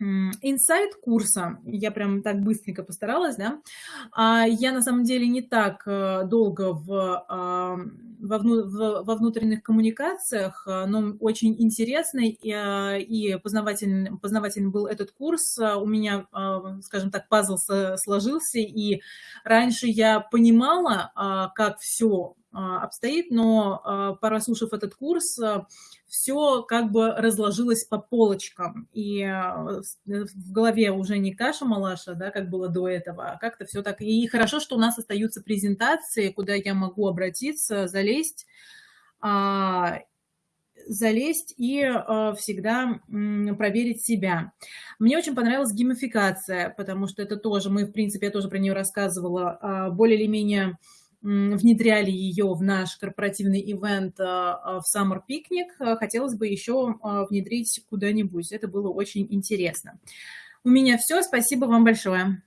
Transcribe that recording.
Инсайт курса, я прям так быстренько постаралась, да. А, я на самом деле не так, э, долго в, ам, во вну во внутренних коммуникациях, э, но очень интересный и, а, и познавательный познавательный был этот курс. А, у меня, а, скажем так, пазл сложился, и раньше я понимала, а, как всё, а, обстоит, но, а, прослушав этот курс, всё как бы разложилось по полочкам. И, а, в голове уже не каша-малаша, да, как было до этого, а как-то всё так. И хорошо, что у нас остаются презентации, куда я могу обратиться, залезть, а, залезть и, а, всегда, проверить себя. Мне очень понравилась геймификация, потому что это тоже мы, в принципе, я тоже про неё рассказывала, а, более или менее, внедряли её в наш корпоративный ивент, в Summer Picnic. Хотелось бы ещё, а, внедрить куда-нибудь. Это было очень интересно. У меня всё. Спасибо вам большое.